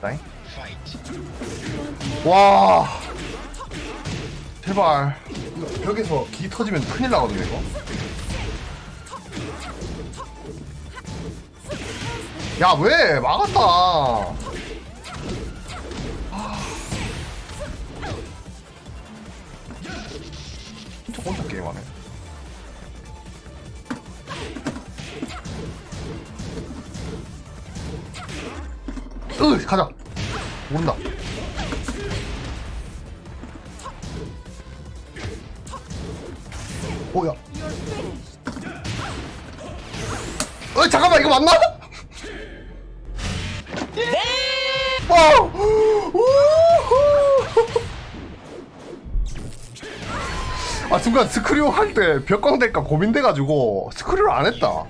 나잉? 와. 제발. 이거 벽에서 기 터지면 큰일 나거든요 이거. 야 왜? 막았다. 아. 진짜 혼자 게임하네 으 가자 모른다 뭐야 어 잠깐만 이거 맞나? 와! 우후! 아 순간 스크류 할 때 벽광 될까 고민돼가지고 스크류를 안 했다